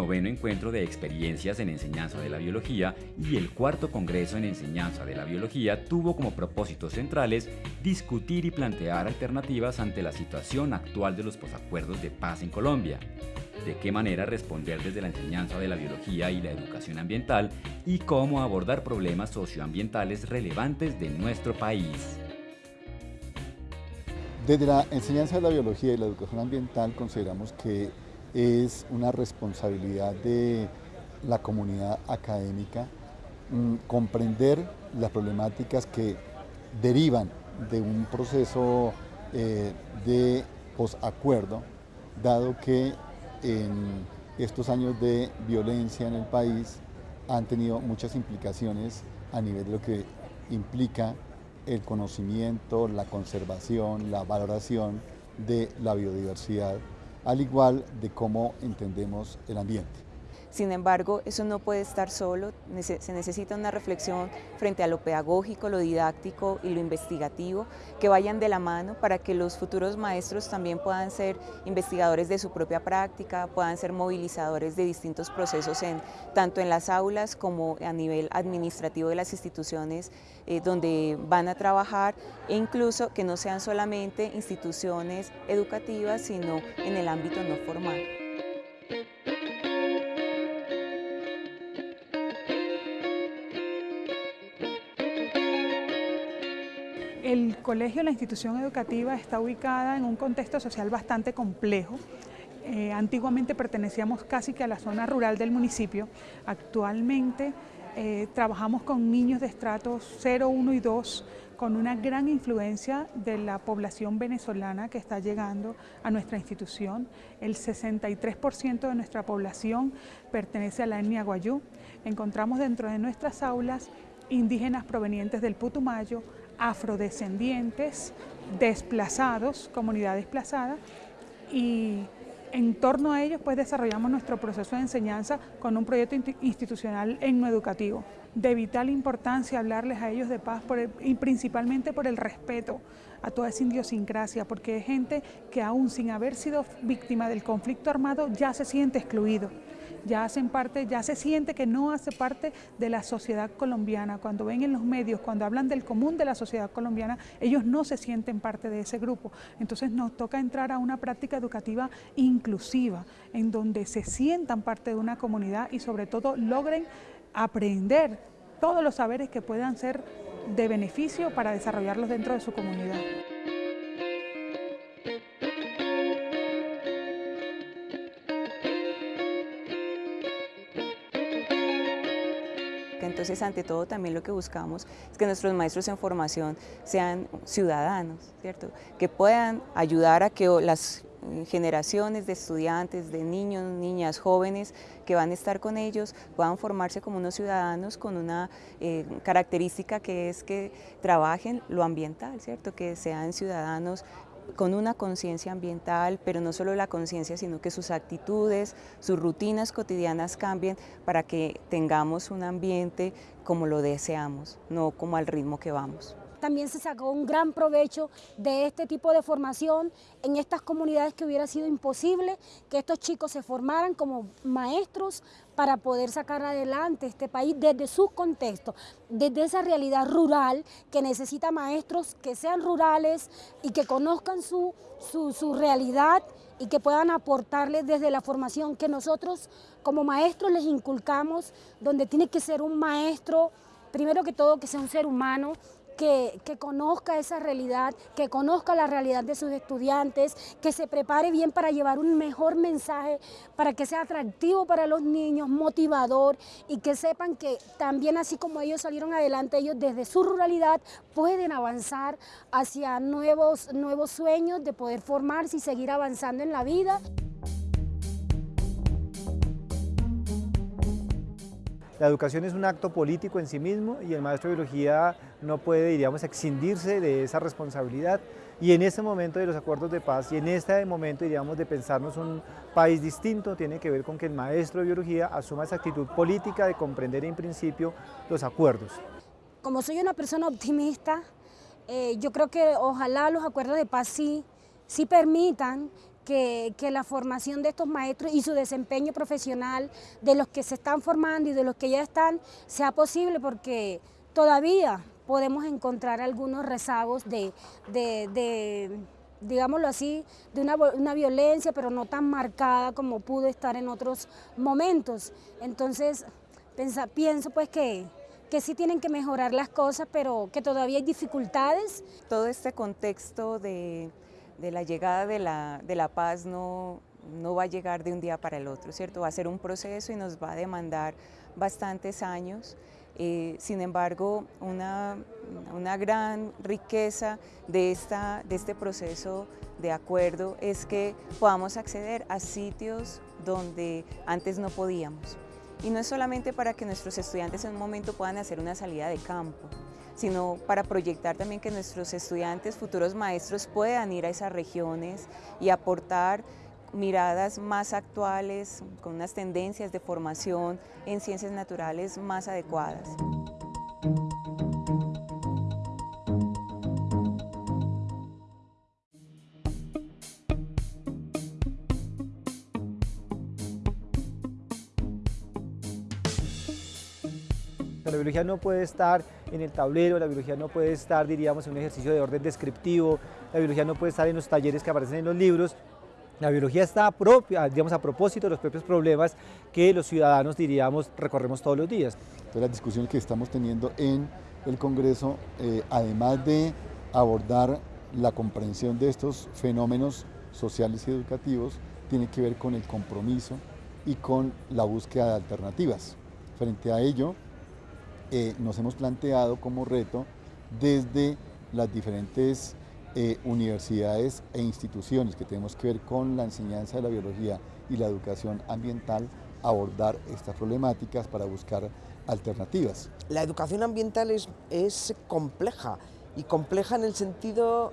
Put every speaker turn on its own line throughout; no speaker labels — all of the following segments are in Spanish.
noveno encuentro de experiencias en enseñanza de la biología y el cuarto congreso en enseñanza de la biología tuvo como propósitos centrales discutir y plantear alternativas ante la situación actual de los posacuerdos de paz en Colombia, de qué manera responder desde la enseñanza de la biología y la educación ambiental y cómo abordar problemas socioambientales relevantes de nuestro país.
Desde la enseñanza de la biología y la educación ambiental consideramos que es una responsabilidad de la comunidad académica mm, comprender las problemáticas que derivan de un proceso eh, de posacuerdo, dado que en estos años de violencia en el país han tenido muchas implicaciones a nivel de lo que implica el conocimiento, la conservación, la valoración de la biodiversidad al igual de cómo entendemos el ambiente.
Sin embargo, eso no puede estar solo, se necesita una reflexión frente a lo pedagógico, lo didáctico y lo investigativo, que vayan de la mano para que los futuros maestros también puedan ser investigadores de su propia práctica, puedan ser movilizadores de distintos procesos en, tanto en las aulas como a nivel administrativo de las instituciones eh, donde van a trabajar e incluso que no sean solamente instituciones educativas, sino en el ámbito no formal.
Colegio, la institución educativa, está ubicada en un contexto social bastante complejo. Eh, antiguamente pertenecíamos casi que a la zona rural del municipio. Actualmente eh, trabajamos con niños de estratos 0, 1 y 2 con una gran influencia de la población venezolana que está llegando a nuestra institución. El 63% de nuestra población pertenece a la etnia guayú. Encontramos dentro de nuestras aulas indígenas provenientes del Putumayo, afrodescendientes, desplazados, comunidad desplazada, y en torno a ellos pues desarrollamos nuestro proceso de enseñanza con un proyecto institucional educativo. De vital importancia hablarles a ellos de paz y principalmente por el respeto a toda esa idiosincrasia, porque es gente que aún sin haber sido víctima del conflicto armado ya se siente excluido ya hacen parte, ya se siente que no hace parte de la sociedad colombiana. Cuando ven en los medios, cuando hablan del común de la sociedad colombiana, ellos no se sienten parte de ese grupo. Entonces nos toca entrar a una práctica educativa inclusiva, en donde se sientan parte de una comunidad y sobre todo logren aprender todos los saberes que puedan ser de beneficio para desarrollarlos dentro de su comunidad.
Entonces, ante todo, también lo que buscamos es que nuestros maestros en formación sean ciudadanos, ¿cierto? Que puedan ayudar a que las generaciones de estudiantes, de niños, niñas, jóvenes que van a estar con ellos puedan formarse como unos ciudadanos con una eh, característica que es que trabajen lo ambiental, ¿cierto? Que sean ciudadanos con una conciencia ambiental, pero no solo la conciencia, sino que sus actitudes, sus rutinas cotidianas cambien para que tengamos un ambiente como lo deseamos, no como al ritmo que vamos.
También se sacó un gran provecho de este tipo de formación en estas comunidades que hubiera sido imposible que estos chicos se formaran como maestros para poder sacar adelante este país desde su contexto, desde esa realidad rural que necesita maestros que sean rurales y que conozcan su, su, su realidad y que puedan aportarles desde la formación que nosotros como maestros les inculcamos, donde tiene que ser un maestro, primero que todo que sea un ser humano, que, conozca esa realidad, que conozca la realidad de sus estudiantes, que se prepare bien para llevar un mejor mensaje, para que sea atractivo para los niños, motivador y que sepan que también así como ellos salieron adelante, ellos desde su ruralidad pueden avanzar hacia nuevos, nuevos sueños de poder formarse y seguir avanzando en la vida.
La educación es un acto político en sí mismo y el maestro de biología no puede, diríamos, excindirse de esa responsabilidad. Y en este momento de los acuerdos de paz y en este momento, diríamos, de pensarnos un país distinto, tiene que ver con que el maestro de biología asuma esa actitud política de comprender en principio los acuerdos.
Como soy una persona optimista, eh, yo creo que ojalá los acuerdos de paz sí, sí permitan que, la formación de estos maestros y su desempeño profesional, de los que se están formando y de los que ya están, sea posible porque todavía podemos encontrar algunos rezagos de, digámoslo así, de una, violencia, pero no tan marcada como pudo estar en otros momentos. Entonces, pienso pues que, que sí tienen que mejorar las cosas, pero que todavía hay dificultades.
Todo este contexto de de la llegada de la, de la paz no, no va a llegar de un día para el otro, ¿cierto? Va a ser un proceso y nos va a demandar bastantes años. Eh, sin embargo, una, una, gran riqueza de, esta, de este proceso de acuerdo es que podamos acceder a sitios donde antes no podíamos. Y no es solamente para que nuestros estudiantes en un momento puedan hacer una salida de campo, sino para proyectar también que nuestros estudiantes, futuros maestros, puedan ir a esas regiones y aportar miradas más actuales, con unas tendencias de formación en ciencias naturales más adecuadas.
Biología no puede estar en el tablero, la biología no puede estar, diríamos, en un ejercicio de orden descriptivo, la biología no puede estar en los talleres que aparecen en los libros, la biología está propia, digamos, a propósito de los propios problemas que los ciudadanos, diríamos, recorremos todos los días.
Entonces, las discusiones que estamos teniendo en el Congreso, eh, además de abordar la comprensión de estos fenómenos sociales y educativos, tiene que ver con el compromiso y con la búsqueda de alternativas. Frente a ello, eh, nos hemos planteado como reto desde las diferentes eh, universidades e instituciones que tenemos que ver con la enseñanza de la biología y la educación ambiental, abordar estas problemáticas para buscar alternativas.
La educación ambiental es, compleja y compleja en el sentido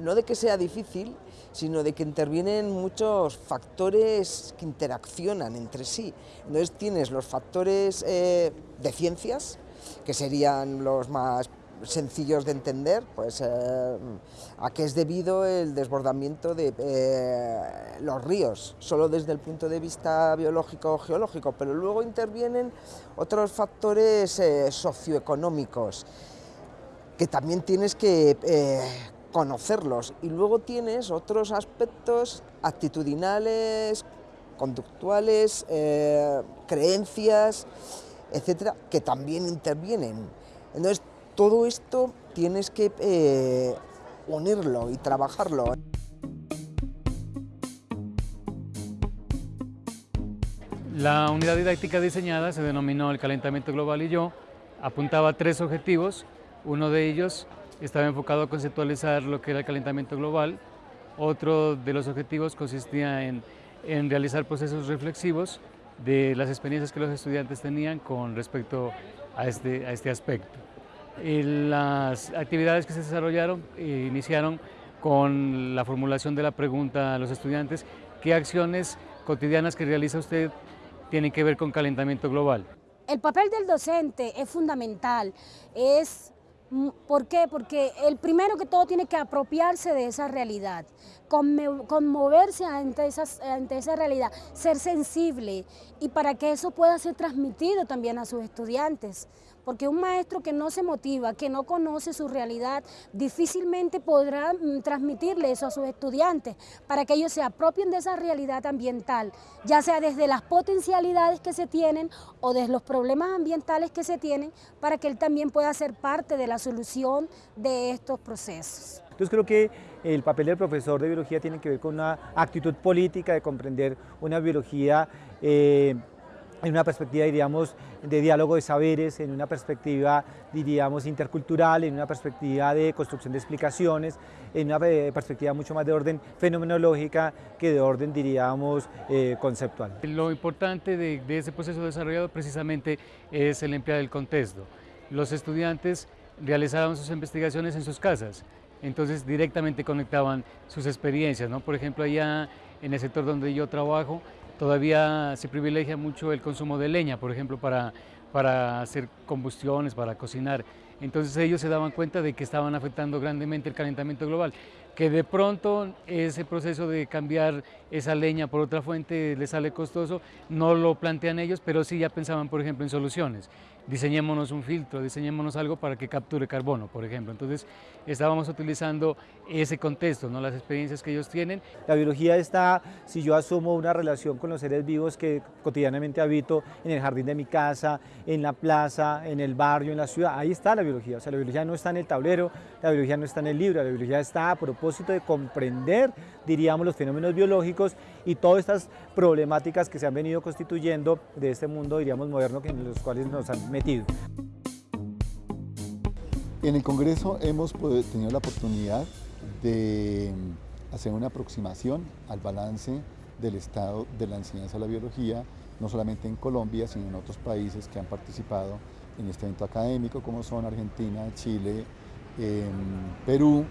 no de que sea difícil, sino de que intervienen muchos factores que interaccionan entre sí. Entonces tienes los factores eh, de ciencias, que serían los más sencillos de entender, pues eh, a qué es debido el desbordamiento de eh, los ríos, solo desde el punto de vista biológico o geológico, pero luego intervienen otros factores eh, socioeconómicos que también tienes que conocerlos. Y luego tienes otros aspectos actitudinales, conductuales, creencias, etcétera, que también intervienen. Entonces, todo esto tienes que eh, unirlo y trabajarlo.
La unidad didáctica diseñada se denominó el calentamiento global y yo, apuntaba a tres objetivos, uno de ellos estaba enfocado a conceptualizar lo que era el calentamiento global, otro de los objetivos consistía en, en realizar procesos reflexivos de las experiencias que los estudiantes tenían con respecto a este, a este aspecto. las actividades que se desarrollaron eh, iniciaron con la formulación de la pregunta a los estudiantes, ¿qué acciones cotidianas que realiza usted tienen que ver con calentamiento global?
El papel del docente es fundamental, es ¿Por qué? Porque el primero que todo tiene que apropiarse de esa realidad, conmoverse ante, ante esa realidad, ser sensible y para que eso pueda ser transmitido también a sus estudiantes porque un maestro que no se motiva, que no conoce su realidad, difícilmente podrá mm, transmitirle eso a sus estudiantes para que ellos se apropien de esa realidad ambiental, ya sea desde las potencialidades que se tienen o desde los problemas ambientales que se tienen, para que él también pueda ser parte de la solución de estos procesos.
Entonces creo que el papel del profesor de biología tiene que ver con una actitud política de comprender una biología eh, en una perspectiva, diríamos, de diálogo de saberes, en una perspectiva, diríamos, intercultural, en una perspectiva de construcción de explicaciones, en una eh, perspectiva mucho más de orden fenomenológica que de orden, diríamos, eh, conceptual.
Lo importante de, de ese proceso desarrollado precisamente es el emplear del contexto. Los estudiantes realizaban sus investigaciones en sus casas, entonces directamente conectaban sus experiencias, ¿no? Por ejemplo, allá en el sector donde yo trabajo, Todavía se privilegia mucho el consumo de leña, por ejemplo, para, para hacer combustiones, para cocinar. Entonces ellos se daban cuenta de que estaban afectando grandemente el calentamiento global que de pronto ese proceso de cambiar esa leña por otra fuente les sale costoso, no lo plantean ellos, pero sí ya pensaban, por ejemplo, en soluciones diseñémonos un filtro, diseñémonos algo para que capture carbono, por ejemplo. Entonces, estábamos utilizando ese contexto, ¿no? las experiencias que ellos tienen.
La biología está, si yo asumo una relación con los seres vivos que cotidianamente habito en el jardín de mi casa, en la plaza, en el barrio, en la ciudad, ahí está la biología. O sea, la biología no está en el tablero, la biología no está en el libro, la biología está a propósito de comprender, diríamos, los fenómenos biológicos y todas estas problemáticas que se han venido constituyendo de este mundo, diríamos, moderno, en los cuales nos han metido.
En el Congreso hemos tenido la oportunidad de hacer una aproximación al balance del estado de la enseñanza de la biología, no solamente en Colombia, sino en otros países que han participado en este evento académico, como son Argentina, Chile, em, Perú,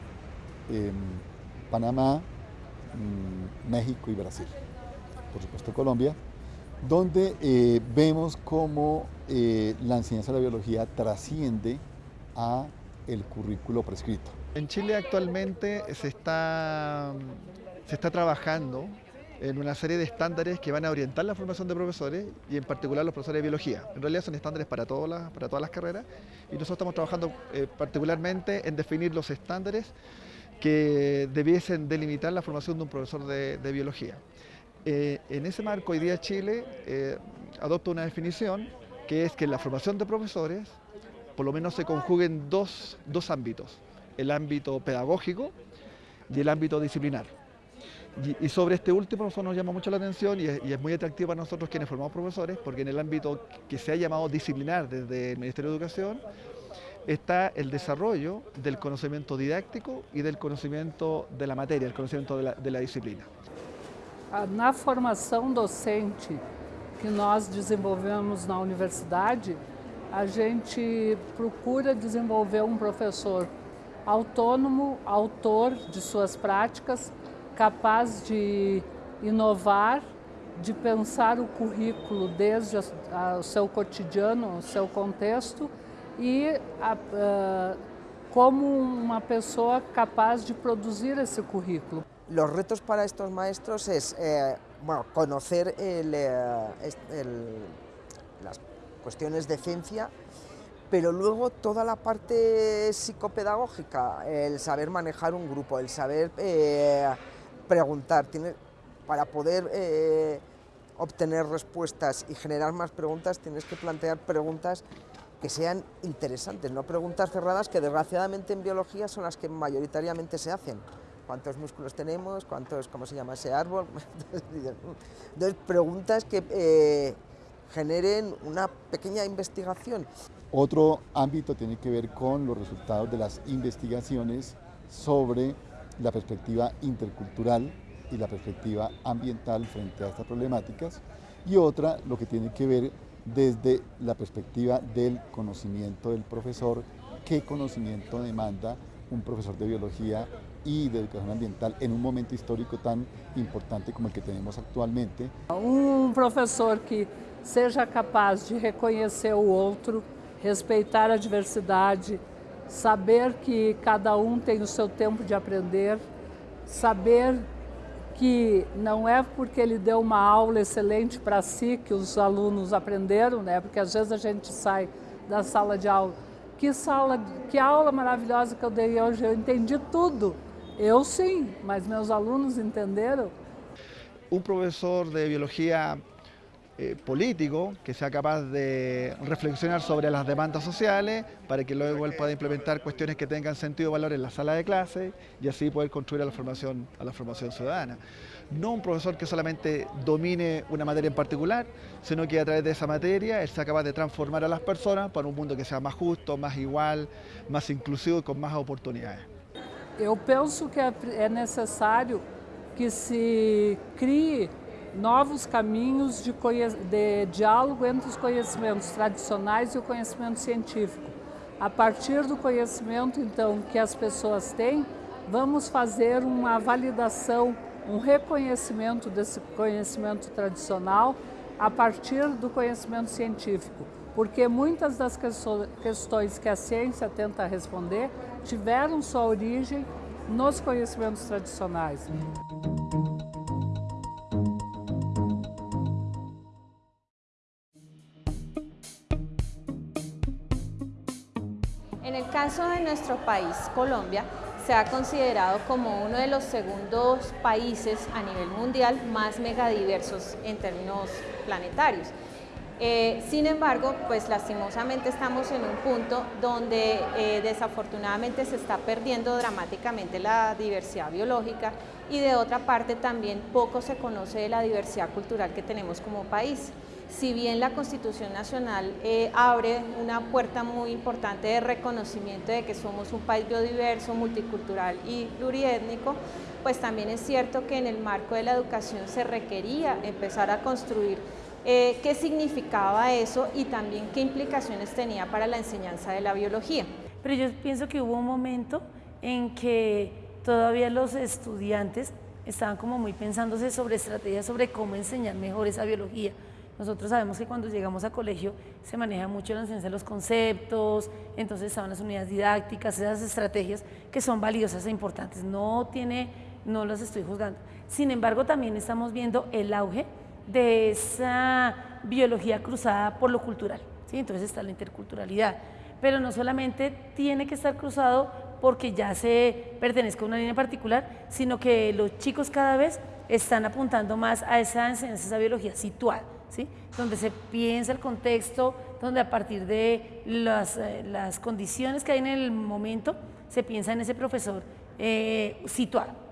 em, Panamá, México y Brasil. Por supuesto Colombia, donde eh, vemos cómo eh, la enseñanza de la biología trasciende a el currículo prescrito.
En Chile actualmente se está, se está trabajando en una serie de estándares que van a orientar la formación de profesores y en particular los profesores de biología. En realidad son estándares para todas las, para todas las carreras y nosotros estamos trabajando eh, particularmente en definir los estándares que debiesen delimitar la formación de un profesor de, biología. Eh, en ese marco, hoy día Chile eh, adopta una definición que es que la formación de profesores por lo menos se conjuguen dos, dos ámbitos, el ámbito pedagógico y el ámbito disciplinar. Y, sobre este último nosotros nos llama mucho la atención y es, muy atractivo para nosotros quienes formamos profesores, porque en el ámbito que se ha llamado disciplinar desde el Ministerio de Educación, está el desarrollo del conocimiento didáctico y del conocimiento de la materia, el conocimiento de la, de la disciplina.
Na formação docente que nós desenvolvemos na universidade, a gente procura desenvolver um professor autônomo, autor de suas práticas, capaz de inovar, de pensar o currículo desde o seu cotidiano, o seu contexto e uh, como uma pessoa capaz de produzir esse currículo.
Los retos para estos maestros es eh, bueno, conocer eh, las cuestiones de ciencia, pero luego toda la parte psicopedagógica, el saber manejar un grupo, el saber eh, preguntar, para poder eh, obtener respuestas y generar más preguntas, tienes que plantear preguntas que sean interesantes, no preguntas cerradas que desgraciadamente en biología son las que mayoritariamente se hacen. ¿Cuántos músculos tenemos? ¿Cuántos, cómo se llama ese árbol? Entonces, preguntas que eh, generen una pequeña investigación.
Otro ámbito tiene que ver con los resultados de las investigaciones sobre la perspectiva intercultural y la perspectiva ambiental frente a estas problemáticas y otra lo que tiene que ver desde la perspectiva del conocimiento del profesor, qué conocimiento demanda un profesor de biología y de educación ambiental en un momento histórico tan importante como el que tenemos actualmente.
Un profesor que seja capaz de reconhecer o outro, respeitar a diversidade, saber que cada um tem o seu tempo de aprender, saber que não é porque ele deu uma aula excelente para si que os alunos aprenderam, né? Porque às vezes a gente sai da sala de aula, que sala, que aula maravilhosa que eu dei hoje, eu entendi tudo. Eu sim, mas meus alunos entenderam.
Um professor de biologia Eh, político que sea capaz de reflexionar sobre las demandas sociales para que luego él pueda implementar cuestiones que tengan sentido y valor en la sala de clase y así poder construir a la formación, a la formación ciudadana. No un profesor que solamente domine una materia en particular, sino que a través de esa materia él sea capaz de transformar a las personas para un mundo que sea más justo, más igual, más inclusivo y con más oportunidades.
Yo pienso que es necesario que se crie novos caminhos de, de diálogo entre os conhecimentos tradicionais e o conhecimento científico. A partir do conhecimento, então, que as pessoas têm, vamos fazer uma validação, um reconhecimento desse conhecimento tradicional a partir do conhecimento científico. porque muitas das questões que a ciência tenta responder tiveram sua origem nos conhecimentos tradicionais.
Caso de nuestro país, Colombia, se ha considerado como uno de los segundos países a nivel mundial más megadiversos en términos planetarios. Eh, sin embargo, pues lastimosamente estamos en un punto donde eh, desafortunadamente se está perdiendo dramáticamente la diversidad biológica y de otra parte también poco se conoce de la diversidad cultural que tenemos como país. Si bien la Constitución Nacional eh, abre una puerta muy importante de reconocimiento de que somos un país biodiverso, multicultural y pluriétnico, pues también es cierto que en el marco de la educación se requería empezar a construir eh, qué significaba eso y también qué implicaciones tenía para la enseñanza de la biología.
Pero yo pienso que hubo un momento en que todavía los estudiantes estaban como muy pensándose sobre estrategias sobre cómo enseñar mejor esa biología. Nosotros sabemos que cuando llegamos a colegio se maneja mucho la enseñanza de los conceptos, entonces estaban las unidades didácticas, esas estrategias que son valiosas e importantes. No tiene, no las estoy juzgando. Sin embargo, también estamos viendo el auge de esa biología cruzada por lo cultural. ¿sí? Entonces está la interculturalidad. Pero no solamente tiene que estar cruzado porque ya se pertenezca a una línea particular, sino que los chicos cada vez están apuntando más a esa enseñanza, esa biología situada, donde se piensa el contexto, donde a partir de las, eh, las condiciones que hay en el momento, se piensa en ese profesor eh, situado.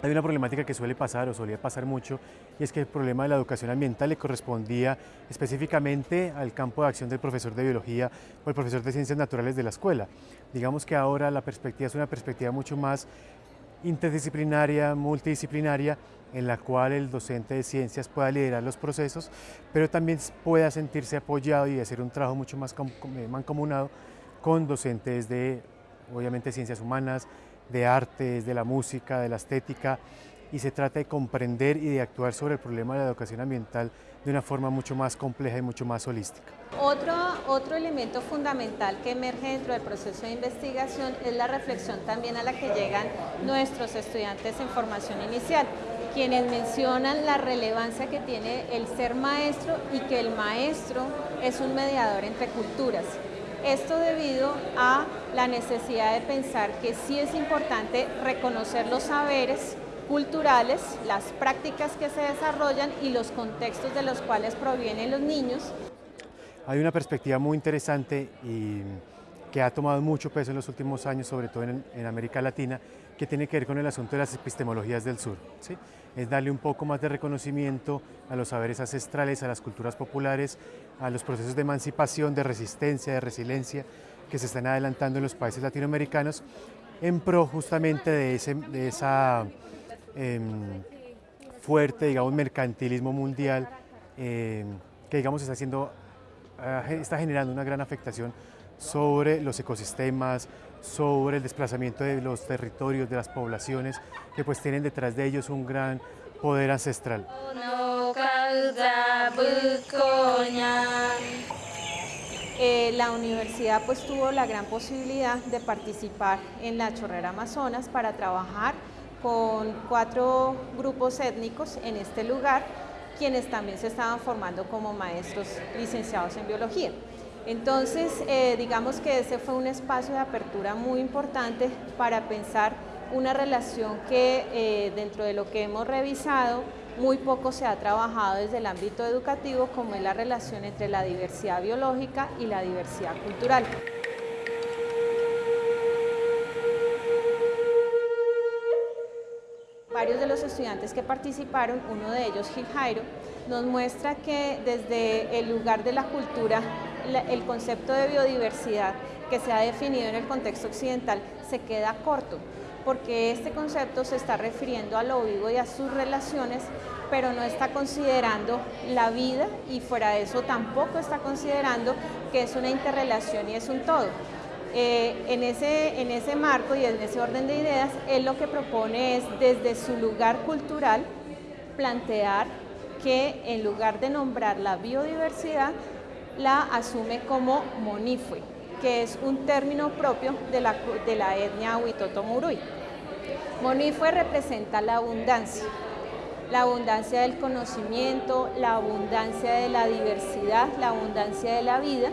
Hay una problemática que suele pasar o solía pasar mucho y es que el problema de la educación ambiental le correspondía específicamente al campo de acción del profesor de biología o el profesor de ciencias naturales de la escuela. Digamos que ahora la perspectiva es una perspectiva mucho más interdisciplinaria, multidisciplinaria, en la cual el docente de ciencias pueda liderar los procesos, pero también pueda sentirse apoyado y hacer un trabajo mucho más mancomunado con docentes de, obviamente, ciencias humanas, de artes, de la música, de la estética, y se trata de comprender y de actuar sobre el problema de la educación ambiental de una forma mucho más compleja y mucho más holística.
Otro, otro elemento fundamental que emerge dentro del proceso de investigación es la reflexión también a la que llegan nuestros estudiantes en formación inicial, quienes mencionan la relevancia que tiene el ser maestro y que el maestro es un mediador entre culturas. Esto debido a la necesidad de pensar que sí es importante reconocer los saberes culturales, las prácticas que se desarrollan y los contextos de los cuales provienen los niños.
Hay una perspectiva muy interesante y que ha tomado mucho peso en los últimos años, sobre todo en, América Latina, que tiene que ver con el asunto de las epistemologías del sur. ¿sí? Es darle un poco más de reconocimiento a los saberes ancestrales, a las culturas populares, a los procesos de emancipación, de resistencia, de resiliencia que se están adelantando en los países latinoamericanos en pro justamente de, ese, de esa em, fuerte, digamos, mercantilismo mundial em, que, digamos, está, ah, está generando una gran afectación sobre los ecosistemas, sobre el desplazamiento de los territorios, de las poblaciones, que pues tienen detrás de ellos un gran poder ancestral.
Eh, la universidad pues tuvo la gran posibilidad de participar en la Chorrera Amazonas para trabajar con cuatro grupos étnicos en este lugar, quienes también se estaban formando como maestros licenciados en biología. Entonces, eh, digamos que ese fue un espacio de apertura muy importante para pensar una relación que eh, dentro de lo que hemos revisado muy poco se ha trabajado desde el ámbito educativo como es la relación entre la diversidad biológica y la diversidad cultural. De los estudiantes que participaron, uno de ellos Gil Jairo, nos muestra que desde el lugar de la cultura, el concepto de biodiversidad que se ha definido en el contexto occidental se queda corto porque este concepto se está refiriendo a lo vivo y a sus relaciones, pero no está considerando la vida y fuera de eso tampoco está considerando que es una interrelación y es un todo. Eh, en, ese, en ese marco y en ese orden de ideas, él lo que propone es desde su lugar cultural plantear que en lugar de nombrar la biodiversidad, la asume como monifue, que es un término propio de la, de la etnia Huitoto Murui. Monifue representa la abundancia, la abundancia del conocimiento, la abundancia de la diversidad, la abundancia de la vida,